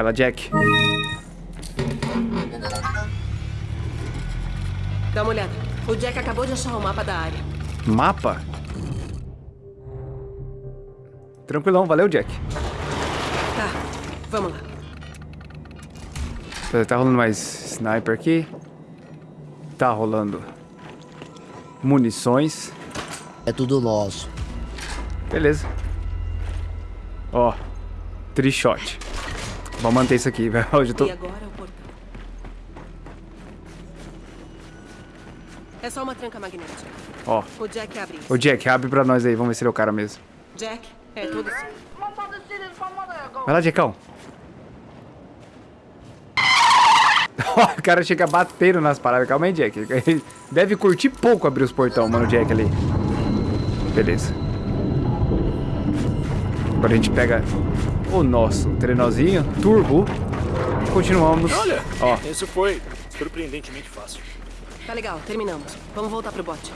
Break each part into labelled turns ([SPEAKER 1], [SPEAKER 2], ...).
[SPEAKER 1] Vai lá, Jack.
[SPEAKER 2] Dá uma olhada. O Jack acabou de achar o mapa da área.
[SPEAKER 1] Mapa? Tranquilão, valeu, Jack.
[SPEAKER 2] Tá, vamos lá.
[SPEAKER 1] Tá rolando mais sniper aqui. Tá rolando munições.
[SPEAKER 3] É tudo nosso.
[SPEAKER 1] Beleza. Ó, trishot. Vamos manter isso aqui, velho. Hoje eu tô...
[SPEAKER 2] E agora o portão. É só uma tranca magnética.
[SPEAKER 1] Ó,
[SPEAKER 2] O Jack abre isso.
[SPEAKER 1] o Jack, abre pra nós aí. Vamos ver se ele é o cara mesmo.
[SPEAKER 2] Jack, é tudo.
[SPEAKER 1] Vai lá, Jackão. O cara chega batendo nas paradas. Calma aí, Jack. Ele deve curtir pouco abrir os portão, mano, o Jack ali. Beleza. Agora a gente pega o nosso trenozinho, turbo. E continuamos.
[SPEAKER 4] Olha,
[SPEAKER 1] Ó,
[SPEAKER 4] isso foi surpreendentemente fácil.
[SPEAKER 2] Tá legal, terminamos. Vamos voltar pro bote.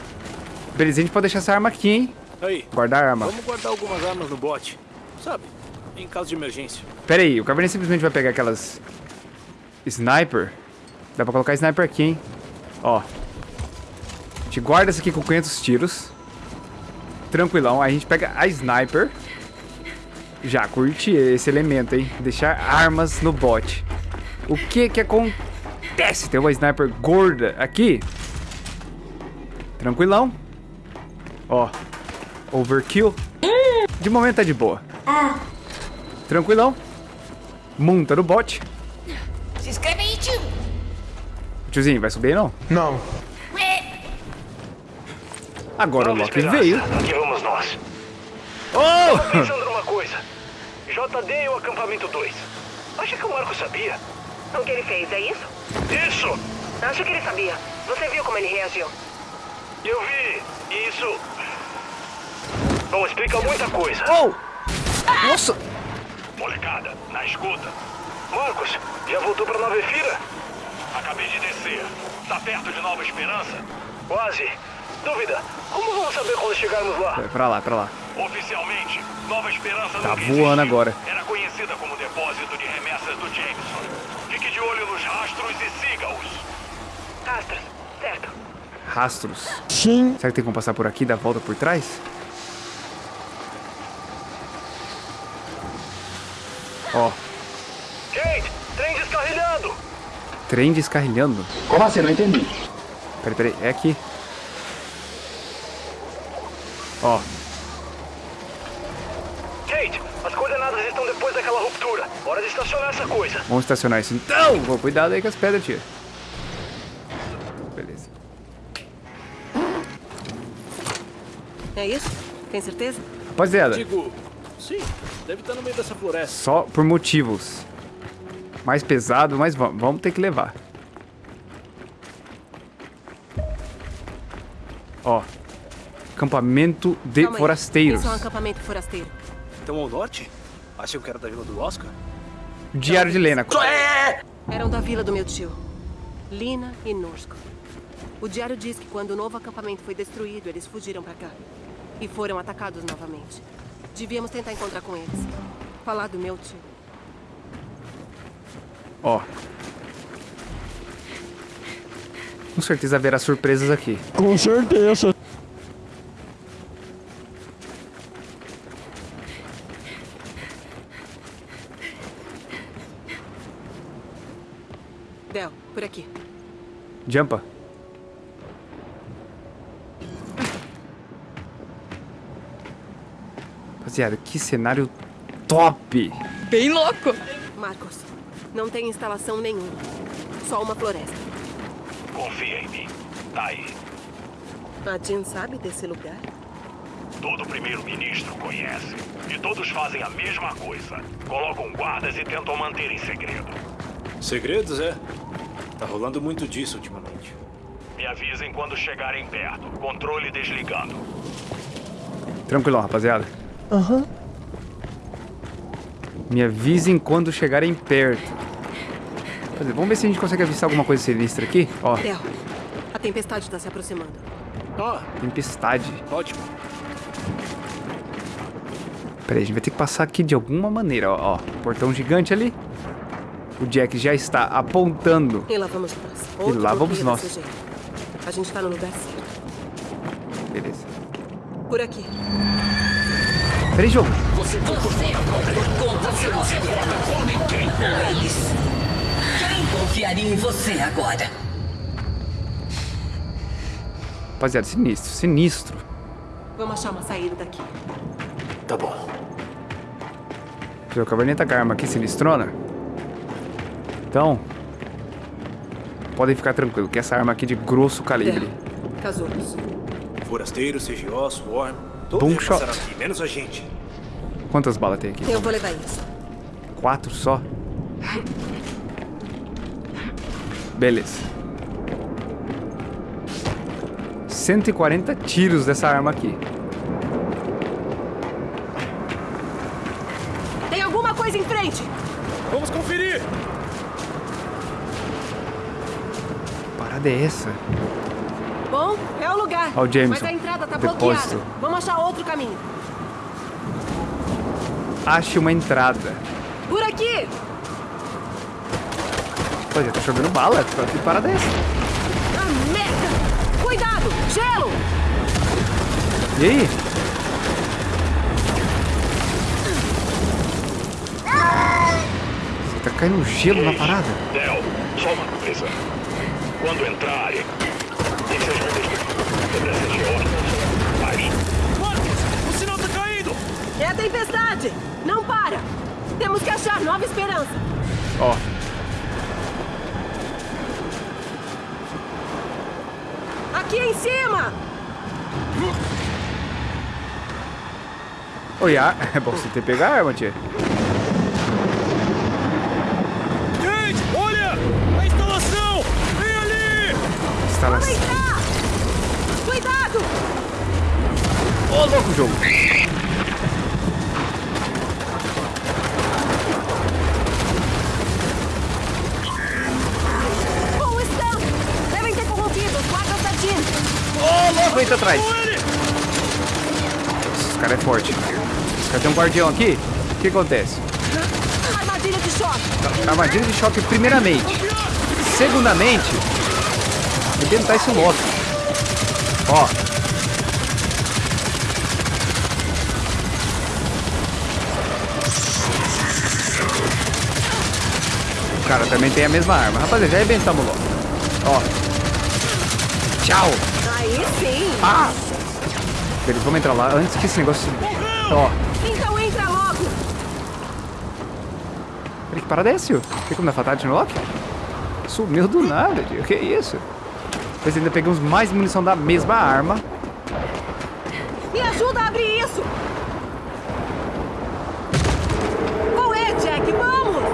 [SPEAKER 1] beleza, a gente pode deixar essa arma aqui, hein?
[SPEAKER 4] Aí,
[SPEAKER 1] Guardar a arma.
[SPEAKER 4] vamos guardar algumas armas no bote. Sabe, em caso de emergência.
[SPEAKER 1] Pera aí, o Caverninha simplesmente vai pegar aquelas... Sniper. Dá pra colocar sniper aqui, hein? Ó. A gente guarda essa aqui com 500 tiros. Tranquilão. Aí a gente pega a sniper. Já curti esse elemento, hein? Deixar armas no bot. O que que acontece? Tem uma sniper gorda aqui. Tranquilão. Ó. Overkill. De momento tá de boa. Tranquilão. Monta no bot.
[SPEAKER 5] Se inscreve aí, tio.
[SPEAKER 1] Tiozinho, vai subir aí não?
[SPEAKER 6] Não.
[SPEAKER 1] Agora o Loki veio.
[SPEAKER 7] Aqui vamos nós.
[SPEAKER 1] Oh!
[SPEAKER 7] Pensando numa coisa. JD e o acampamento 2. Acha que o Marco sabia?
[SPEAKER 2] O que ele fez, é isso?
[SPEAKER 7] Isso!
[SPEAKER 2] Acho que ele sabia. Você viu como ele reagiu?
[SPEAKER 7] Eu vi. E isso. Bom, explica muita coisa.
[SPEAKER 1] Oh! Nossa!
[SPEAKER 7] Molecada, na escuta. Marcos, já voltou pra Nova Efira? Acabei de descer. Tá perto de Nova Esperança? Quase. Dúvida, como vamos saber quando chegarmos lá?
[SPEAKER 1] É pra lá, pra lá.
[SPEAKER 7] Oficialmente, Nova Esperança
[SPEAKER 1] Tá voando agora.
[SPEAKER 7] Era conhecida como depósito de remessas do Jameson. Fique de olho nos rastros e siga-os.
[SPEAKER 2] Rastros, certo.
[SPEAKER 1] Rastros.
[SPEAKER 3] Sim.
[SPEAKER 1] Será que tem como passar por aqui e dar a volta por trás? Ó,
[SPEAKER 7] Kate, trem descarrilhando!
[SPEAKER 1] trem descarrilhando.
[SPEAKER 6] Como assim? Não entendi.
[SPEAKER 1] Peraí, peraí, é aqui. Ó,
[SPEAKER 7] Kate, as coordenadas estão depois daquela ruptura. Hora de estacionar essa coisa.
[SPEAKER 1] vamos estacionar isso então. Vou cuidado aí com as pedras, tia. Beleza.
[SPEAKER 2] É isso? Tem certeza?
[SPEAKER 1] Rapaziada,
[SPEAKER 4] Digo, sim, deve estar no meio dessa floresta.
[SPEAKER 1] só por motivos mais pesados, mas vamos, vamos ter que levar. Ó, acampamento de
[SPEAKER 2] Calma
[SPEAKER 1] forasteiros.
[SPEAKER 2] Isso é um acampamento forasteiro.
[SPEAKER 4] Então ao norte? Acham que era da vila do Oscar?
[SPEAKER 1] Diário de Lena.
[SPEAKER 2] Eram da vila do meu tio. Lina e Norsko. O diário diz que quando o novo acampamento foi destruído, eles fugiram pra cá. E foram atacados novamente. Devíamos tentar encontrar com eles. Falar do meu tio.
[SPEAKER 1] Ó. Com certeza haverá surpresas aqui.
[SPEAKER 3] Com certeza.
[SPEAKER 2] Del, por aqui.
[SPEAKER 1] Jumpa. Rapaziada, que cenário top!
[SPEAKER 5] Bem louco.
[SPEAKER 2] Marcos, não tem instalação nenhuma. Só uma floresta.
[SPEAKER 7] Confia em mim. Tá aí.
[SPEAKER 2] A Jean sabe desse lugar?
[SPEAKER 7] Todo primeiro-ministro conhece. E todos fazem a mesma coisa. Colocam guardas e tentam manter em segredo.
[SPEAKER 4] Segredos, é? Tá rolando muito disso ultimamente.
[SPEAKER 7] Me avisem quando chegarem perto. Controle desligando.
[SPEAKER 1] Tranquilão, rapaziada.
[SPEAKER 3] Aham.
[SPEAKER 1] Me avisem quando chegarem perto. Rapaziada, Vamos ver se a gente consegue avistar alguma coisa sinistra aqui. Ó,
[SPEAKER 2] Del, a tempestade está se aproximando.
[SPEAKER 4] Ah,
[SPEAKER 1] tempestade.
[SPEAKER 4] ótimo.
[SPEAKER 1] Peraí, a gente vai ter que passar aqui de alguma maneira, ó. ó. Portão gigante ali. O Jack já está apontando.
[SPEAKER 2] E lá vamos nós. Outro
[SPEAKER 1] lá vamos nós.
[SPEAKER 2] A gente tá no lugar certo.
[SPEAKER 1] Beleza.
[SPEAKER 2] Por aqui.
[SPEAKER 1] Peraí, jogo.
[SPEAKER 5] Você agora conta seus com eles. Quem confiaria em você agora?
[SPEAKER 1] Rapaziada, sinistro, sinistro.
[SPEAKER 2] Vamos achar uma saída daqui.
[SPEAKER 4] Tá bom.
[SPEAKER 1] O caverneta com a arma aqui sinistrona. Então, podem ficar tranquilos que essa arma aqui é de grosso calibre.
[SPEAKER 2] É. Casulos.
[SPEAKER 4] Forasteiros, CGO, Swarm. Todos
[SPEAKER 1] Boom shot.
[SPEAKER 4] aqui, menos a gente.
[SPEAKER 1] Quantas balas tem aqui?
[SPEAKER 2] Eu vou levar isso.
[SPEAKER 1] Quatro só? Beleza. 140 tiros dessa arma aqui.
[SPEAKER 2] Tem alguma coisa em frente!
[SPEAKER 4] Vamos conferir!
[SPEAKER 1] Parada é essa?
[SPEAKER 2] Bom, é o lugar.
[SPEAKER 1] Ó o Jameson.
[SPEAKER 2] Mas a entrada tá
[SPEAKER 1] Depósito.
[SPEAKER 2] bloqueada. Vamos achar outro caminho.
[SPEAKER 1] Ache uma entrada.
[SPEAKER 2] Por aqui!
[SPEAKER 1] Pô, já tá chovendo bala. Que parada é essa?
[SPEAKER 2] Ah, merda! Cuidado! Gelo!
[SPEAKER 1] E aí? Você tá caindo gelo na parada?
[SPEAKER 7] Del, só uma coisa. Quando entrarem, e seus geóloga, aí,
[SPEAKER 4] Marcos, o sinal tá caindo!
[SPEAKER 2] É a tempestade! Não para! Temos que achar nova esperança.
[SPEAKER 1] Ó.
[SPEAKER 2] Aqui em cima!
[SPEAKER 1] Oi, a... é bom você ter pegado a arma, tia.
[SPEAKER 4] Gente, olha! A instalação! Vem ali!
[SPEAKER 1] Instala...
[SPEAKER 2] Vamos entrar! Cuidado!
[SPEAKER 1] Ô, louco, jogo.
[SPEAKER 2] Com o Stamp! Devem ter corrompido os guardas da Jean!
[SPEAKER 1] Ô, louco, entra atrás. Esse cara é forte. Esse cara tem um guardião aqui. O que acontece?
[SPEAKER 2] Armadilha de choque!
[SPEAKER 1] Armadilha de choque, primeiramente. Segundamente, arrebentar esse Loki. Ó. O cara também tem a mesma arma. Rapaziada, já arrebentamos o Loki. Ó. Tchau.
[SPEAKER 2] Aí sim!
[SPEAKER 1] Ah! Beleza, vamos entrar lá antes que esse negócio... Ó.
[SPEAKER 2] Então entra logo!
[SPEAKER 1] Peraí, que parada é essa? Tem como dar fatality no Loki? Sumiu do nada, tio. Que isso? Depois ainda pegamos mais munição da mesma arma.
[SPEAKER 2] Me ajuda a abrir isso! Qual é, Jack? Vamos!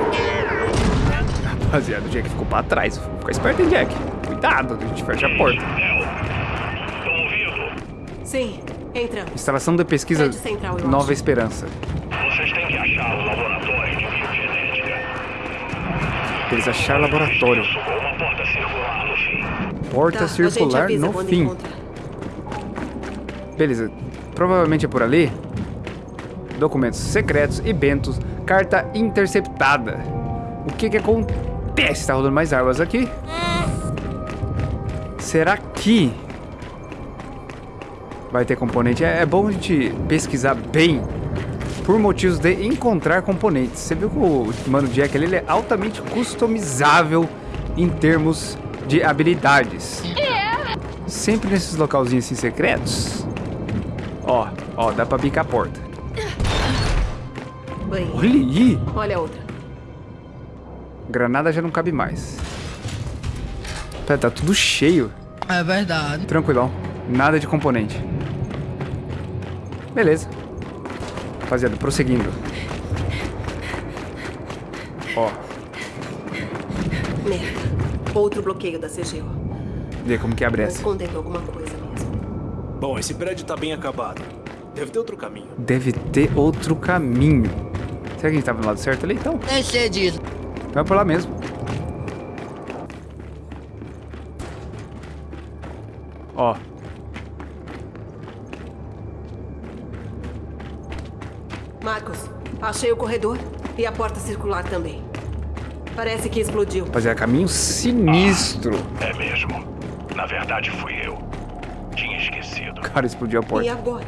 [SPEAKER 1] Rapaziada, o Jack ficou pra trás. Fica esperto, hein, Jack? Cuidado, a gente fecha a porta.
[SPEAKER 7] Del, estão ouvindo?
[SPEAKER 2] Sim, entramos.
[SPEAKER 1] Instalação de pesquisa
[SPEAKER 2] central,
[SPEAKER 1] Nova
[SPEAKER 2] acho.
[SPEAKER 1] Esperança.
[SPEAKER 7] Vocês têm que achar o laboratório de biogenética.
[SPEAKER 1] Eles acharam laboratório.
[SPEAKER 7] Isso com uma porta circular.
[SPEAKER 1] Porta
[SPEAKER 2] Tá,
[SPEAKER 1] circular no fim.
[SPEAKER 2] encontrar.
[SPEAKER 1] Beleza. Provavelmente é por ali. Documentos secretos e bentos. Carta interceptada. O que que acontece? Tá rolando mais armas aqui. Será que vai ter componente? É, é bom a gente pesquisar bem por motivos de encontrar componentes. Você viu que o Mano Jack ali, ele é altamente customizável em termos de habilidades. Sempre nesses localzinhos assim secretos. Ó, ó, dá pra bicar a porta.
[SPEAKER 2] Bem,
[SPEAKER 1] Olha aí!
[SPEAKER 2] olha a outra.
[SPEAKER 1] Granada já não cabe mais. Pera, tá tudo cheio.
[SPEAKER 3] É verdade.
[SPEAKER 1] Tranquilão. Nada de componente. Beleza. Rapaziada, prosseguindo. Ó,
[SPEAKER 2] Merda. Outro bloqueio da CGO.
[SPEAKER 1] vê como que abre essa.
[SPEAKER 2] Escondendo alguma coisa mesmo.
[SPEAKER 4] Bom, esse prédio tá bem acabado. Deve ter outro caminho.
[SPEAKER 1] Deve ter outro caminho. Será que a gente tava no lado certo ali? Então,
[SPEAKER 3] sei disso.
[SPEAKER 1] vai por lá mesmo. Ó.
[SPEAKER 2] Marcos, achei o corredor e a porta circular também. Parece que explodiu.
[SPEAKER 1] Rapaziada, caminho sinistro.
[SPEAKER 7] É mesmo. Na verdade, fui eu. Tinha esquecido.
[SPEAKER 1] Cara, explodiu a
[SPEAKER 2] E
[SPEAKER 1] porta.
[SPEAKER 2] agora?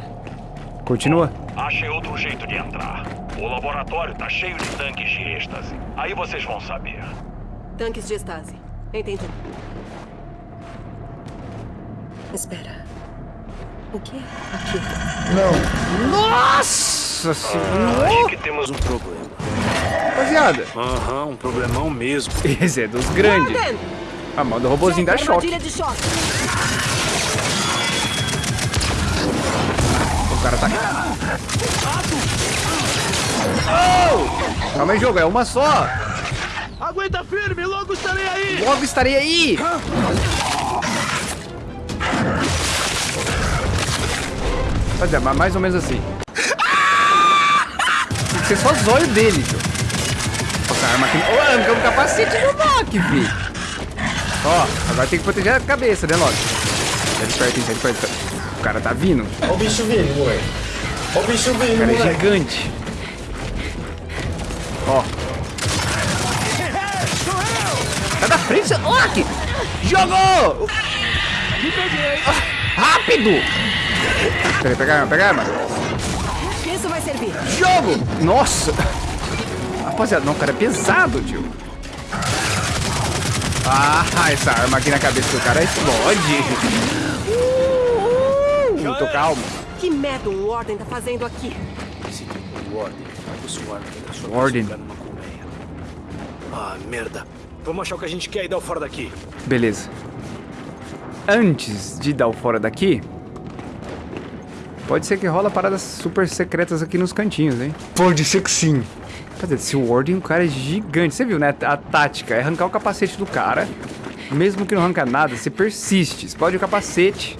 [SPEAKER 1] Continua.
[SPEAKER 7] Achei outro jeito de entrar. O laboratório tá cheio de tanques de êxtase. Aí vocês vão saber.
[SPEAKER 2] Tanques de estase. Entendi. Espera. O que é aquilo?
[SPEAKER 1] Nossa senhora.
[SPEAKER 4] Acho que temos um problema.
[SPEAKER 1] Rapaziada,
[SPEAKER 4] Aham, um problemão mesmo.
[SPEAKER 1] esse é dos grandes.
[SPEAKER 2] Warden!
[SPEAKER 1] A mão do robôzinho dá choque. O cara tá. Oh! Calma aí, jogo, é uma só.
[SPEAKER 6] Aguenta firme, logo estarei aí!
[SPEAKER 1] Logo estarei aí. Rapaziada, mas mais ou menos assim. Tem que ser só os olhos dele, tio. Arma aqui. Ô, arrancamos o capacete do Loki, filho. Ó, agora tem que proteger a cabeça, né, Loki? Sai de perto, hein, sai de perto. O cara tá vindo.
[SPEAKER 3] Olha o bicho vindo, moleque. Olha o bicho
[SPEAKER 1] O
[SPEAKER 3] vindo,
[SPEAKER 1] cara é
[SPEAKER 3] moleque.
[SPEAKER 1] gigante. Ó. Sai da frente, Loki! Jogou! Ah, Rápido! Peraí, pega a arma, pega a arma.
[SPEAKER 2] Isso vai servir.
[SPEAKER 1] Jogo! Nossa! Rapaziada, não, o cara é pesado, tio. Ah, essa arma aqui na cabeça do cara explode. Uh, tô calmo.
[SPEAKER 2] Que merda o Warden tá fazendo aqui?
[SPEAKER 4] Esse tipo Warden só
[SPEAKER 1] Warden.
[SPEAKER 4] lugar numa colmeia. Ah, merda. Vamos achar o que a gente quer e dar o fora daqui.
[SPEAKER 1] Beleza. Antes de dar o fora daqui, pode ser que rola paradas super secretas aqui nos cantinhos, hein? Pode ser que sim. Rapaziada, esse Warden, o cara é gigante. Você viu, né? A tática é arrancar o capacete do cara. Mesmo que não arranca nada, você persiste. Explode o capacete.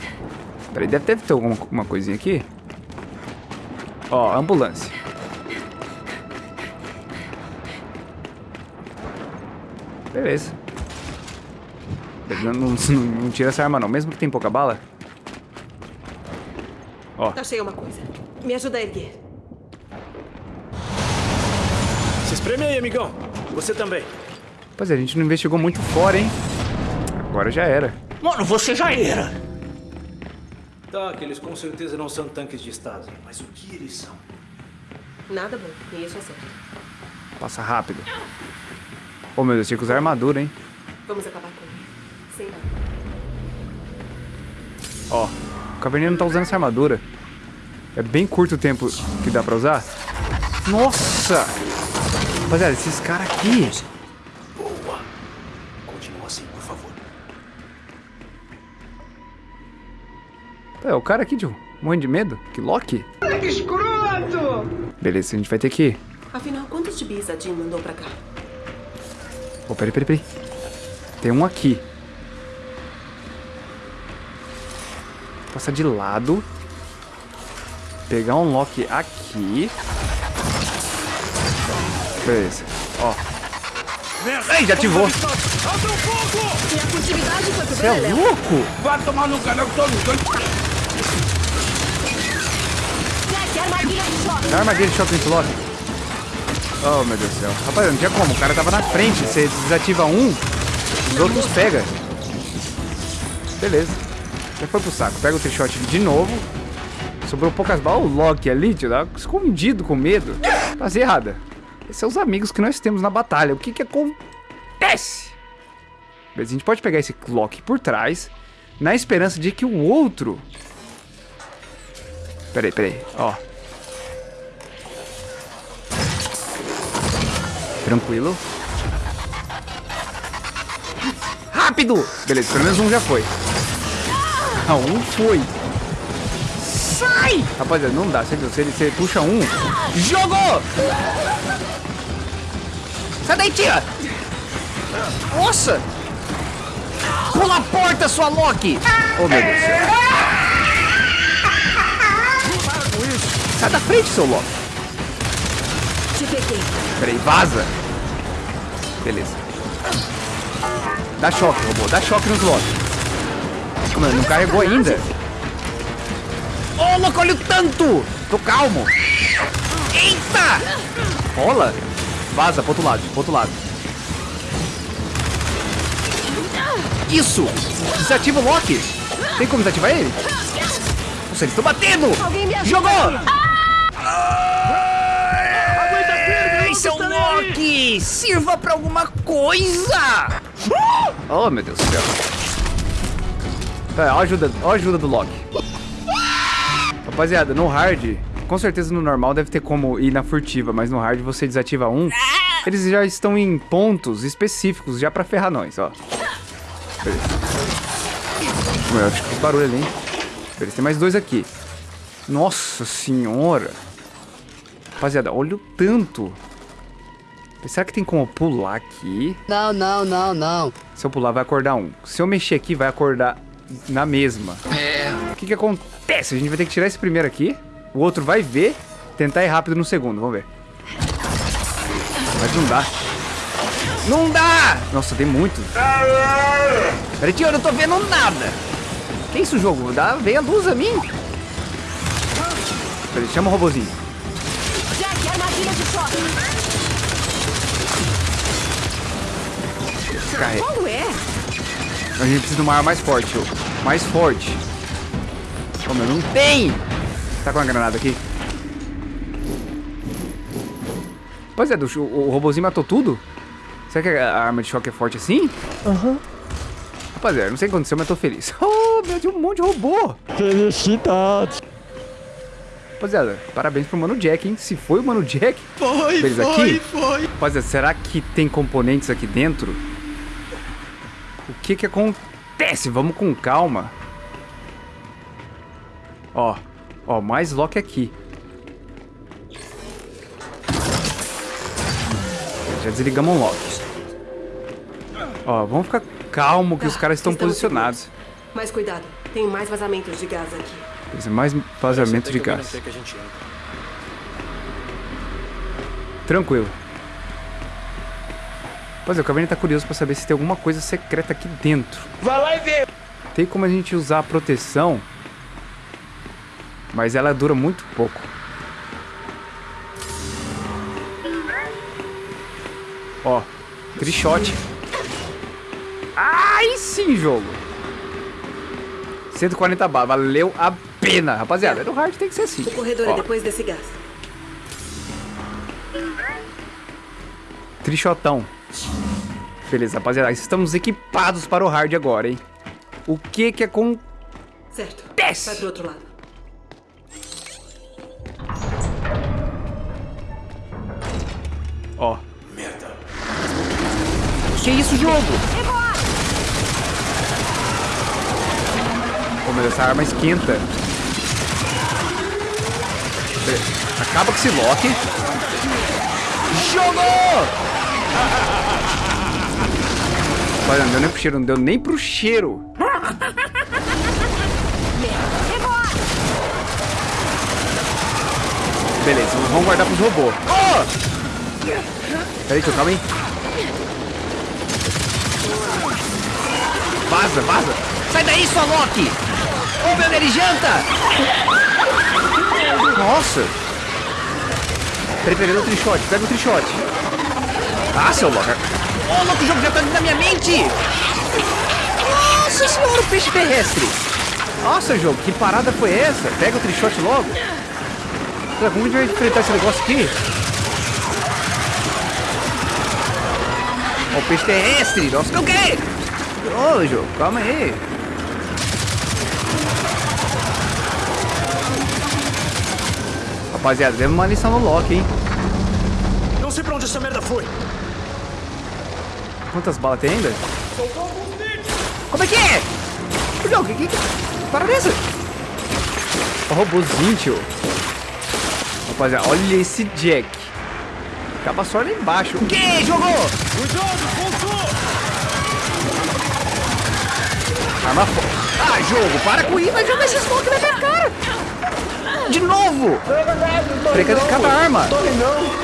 [SPEAKER 1] Peraí, deve, deve ter alguma uma coisinha aqui. Ó, ambulância. Beleza. Não, não, não- tira essa arma não, mesmo que tem pouca bala.
[SPEAKER 2] Achei uma coisa. Me ajuda a erguer.
[SPEAKER 4] Espreme aí, amigão. Você também.
[SPEAKER 1] Pois é, a gente não investigou muito fora, hein? Agora já era.
[SPEAKER 6] Mano, você já era!
[SPEAKER 4] Tá, que eles com certeza não são tanques de estado. Mas o que eles são?
[SPEAKER 2] Nada bom. E isso é certo.
[SPEAKER 1] Passa rápido. Oh meu Deus, tinha que usar armadura, hein?
[SPEAKER 2] Vamos acabar com ele. Sem nada.
[SPEAKER 1] Ó, o caverninha não tá usando essa armadura. É bem curto o tempo que dá pra usar. Nossa! Rapaziada, esses caras aqui.
[SPEAKER 4] Boa. Continua assim, por favor.
[SPEAKER 1] É, o cara aqui, tio. Morrendo de medo? Que Loki?
[SPEAKER 6] Que escroto!
[SPEAKER 1] Beleza, a gente vai ter que ir.
[SPEAKER 2] Afinal, quantos gibis a Jean mandou pra cá?
[SPEAKER 1] Oh, peraí, peraí, peraí. Tem um aqui. Passar de lado. Pegar um lock aqui. Beleza. Ó. Ai, já ativou.
[SPEAKER 2] E a furtividade foi pro
[SPEAKER 1] Você é
[SPEAKER 2] Beleléu.
[SPEAKER 1] louco?
[SPEAKER 6] Vai tomar no canal que todo
[SPEAKER 2] Jack, armadilha de choque.
[SPEAKER 1] Dá armadilha de choque nesse lock. Oh, meu Deus do céu. Rapaz, não tinha como. O cara tava na frente. Você desativa um, os outros pega. Beleza. Já foi pro saco. Pega o trichot de novo. Sobrou poucas balas. O Loki ali, tio, tava escondido com medo. Faz errada. Os amigos que nós temos na batalha. O que que acontece? A gente pode pegar esse Loki por trás, na esperança de que o outro... Peraí, peraí. Ó. Tranquilo. Rápido! Beleza, pelo menos um já foi. Ah, um foi. Sai! Rapaziada, não dá. Você viu? Se ele você puxa um. Jogou! Sai daí, tira! Nossa! Pula a porta, sua Loki! Oh, meu Deus do céu. Sai da frente, seu Loki.
[SPEAKER 2] Te peguei.
[SPEAKER 1] Peraí, vaza. Beleza. Dá choque, robô. Dá choque nos Loki. Mano, não carregou ainda. Ô, louco, olha o tanto! Tô calmo. Eita! Rola. Vaza pro outro lado, pro outro lado. Isso! Desativa o Loki! Tem como desativar ele? Nossa, eles estão batendo! Jogou!
[SPEAKER 6] firme,
[SPEAKER 1] Ei, seu
[SPEAKER 6] estarei aí.
[SPEAKER 1] Loki! Sirva pra alguma coisa! Oh, meu Deus do céu. Tá, ó a ajuda, ó a ajuda do Loki. Rapaziada, no hard, com certeza no normal deve ter como ir na furtiva, mas no hard você desativa um, eles já estão em pontos específicos já pra ferrar nós, ó. Beleza. Ué, acho que barulho ali, hein? Beleza, tem mais dois aqui. Nossa senhora. Rapaziada, olha o tanto. Será que tem como pular aqui?
[SPEAKER 8] Não, não, não, não.
[SPEAKER 1] Se eu pular, vai acordar um. Se eu mexer aqui, vai acordar na mesma.
[SPEAKER 8] É.
[SPEAKER 1] O que que acontece? A gente vai ter que tirar esse primeiro aqui. O outro vai ver. Tentar ir rápido no segundo. Vamos ver. Mas não dá. Não dá! Nossa, tem muito. Peraí, tio, eu não tô vendo nada. Que isso, jogo? Dá, vem a luz a mim. Peraí, chama o robozinho.
[SPEAKER 2] Jack, armadilha de choque.
[SPEAKER 1] Carrega.
[SPEAKER 2] Qual é?
[SPEAKER 1] A gente precisa de uma arma mais forte, tio. Mais forte. Como eu não tem! Tá com uma granada aqui? Rapaziada, o, o robozinho matou tudo? Será que a arma de choque é forte assim? Aham. Rapaziada, não sei o que aconteceu, mas tô feliz. Oh, meu Deus, um monte de robô!
[SPEAKER 9] Felicidades.
[SPEAKER 1] Rapaziada, parabéns pro Mano Jack, hein? Se foi o Mano Jack...
[SPEAKER 6] Foi,
[SPEAKER 1] Beleza,
[SPEAKER 6] foi,
[SPEAKER 1] aqui?
[SPEAKER 6] foi.
[SPEAKER 1] Rapaziada, será que tem componentes aqui dentro? O que que acontece? Vamos com calma. Ó, ó, mais lock aqui. Já desligamos um lock. Ó, vamos ficar calmo que os
[SPEAKER 2] Tá,
[SPEAKER 1] caras estão posicionados.
[SPEAKER 2] Mas cuidado, tem mais vazamentos de gás aqui.
[SPEAKER 1] Mais vazamento de gás. Tranquilo. Pois é, o Caverna tá curioso pra saber se tem alguma coisa secreta aqui dentro.
[SPEAKER 6] Vai lá e vê.
[SPEAKER 1] Tem como a gente usar a proteção, mas ela dura muito pouco. Ó, trichote. Ai, sim, jogo. 140 balas, valeu a pena. Rapaziada, no hard tem que ser assim.
[SPEAKER 2] O corredor é depois desse gás.
[SPEAKER 1] Trichotão. Beleza, rapaziada, estamos equipados para o hard agora, hein? O que que acontece?
[SPEAKER 2] Certo.
[SPEAKER 1] Desce.
[SPEAKER 2] Vai pro outro lado.
[SPEAKER 1] Ó. Que isso, jogo? Pô, mas essa arma esquenta. Acaba com esse lock. Jogou! Olha, não deu nem pro cheiro, não deu nem pro cheiro. Beleza, vamos guardar pros robôs. Oh! Peraí, tio, calma aí. Vaza, vaza. Sai daí, sua Loki! Ô, meu ele janta! Nossa! Peraí, peraí, o trichote, pega o trichote. Ah, seu Loki. Ô, louco, o jogo já tá da minha mente! Nossa senhora, o peixe terrestre! Nossa, jogo, que parada foi essa? Pega o trichote logo. Como a gente vai enfrentar esse negócio aqui? O peixe terrestre! Nossa, o quê? Ô, jogo, calma aí. Rapaziada, demos uma lição no Loki, hein?
[SPEAKER 6] Não sei pra onde essa merda foi.
[SPEAKER 1] Quantas balas tem ainda? Como é que é? Ô, Jogo, que, que, que para dessa? Ó, robôzinho, tio. Rapaziada, olha esse Jack. Acaba só lá embaixo. O que? Jogou!
[SPEAKER 6] Cuidado, voltou.
[SPEAKER 1] Arma forte. Ah, jogo, para com isso. Vai jogar esse smoke na minha cara. De novo. Precada de cada arma.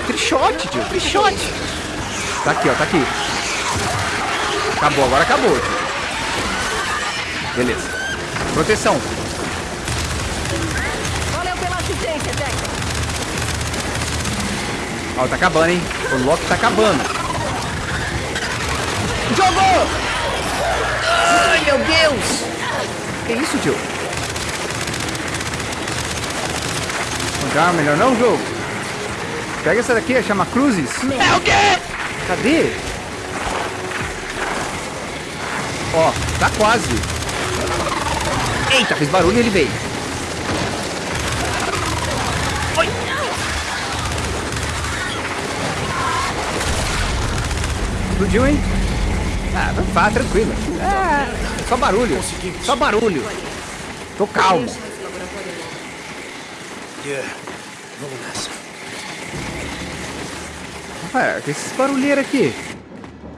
[SPEAKER 1] Trichote, tio. Trichote. Tá aqui, ó. Tá aqui. Acabou, agora acabou, tio. Beleza. Proteção.
[SPEAKER 2] Valeu pela assistência, Jack.
[SPEAKER 1] Ó, tá acabando, hein? O Loki tá acabando. Jogou! Ai, meu Deus! Que isso, tio? Não, melhor não, jogo. Pega essa daqui, chama Cruzes. É o quê? Cadê? Ó, tá quase. Eita, fez barulho e ele veio. Oi. Explodiu, hein? Ah, vá, tranquilo. Ah, só barulho. Só barulho. Tô calmo.
[SPEAKER 4] Vamos nessa.
[SPEAKER 1] Ah, que esses barulheiros aqui?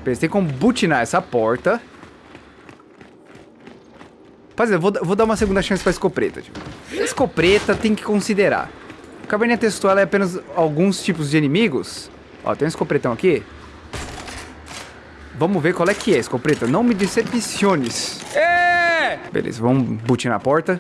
[SPEAKER 1] Pensei como butinar essa porta. Rapaziada, vou, vou dar uma segunda chance pra escopeta, tipo. Escopeta tem que considerar. Caverninha textual é apenas alguns tipos de inimigos. Ó, tem um escopretão aqui. Vamos ver qual é que é, escopeta. Não me decepciones. É! Beleza, vamos butinar a porta.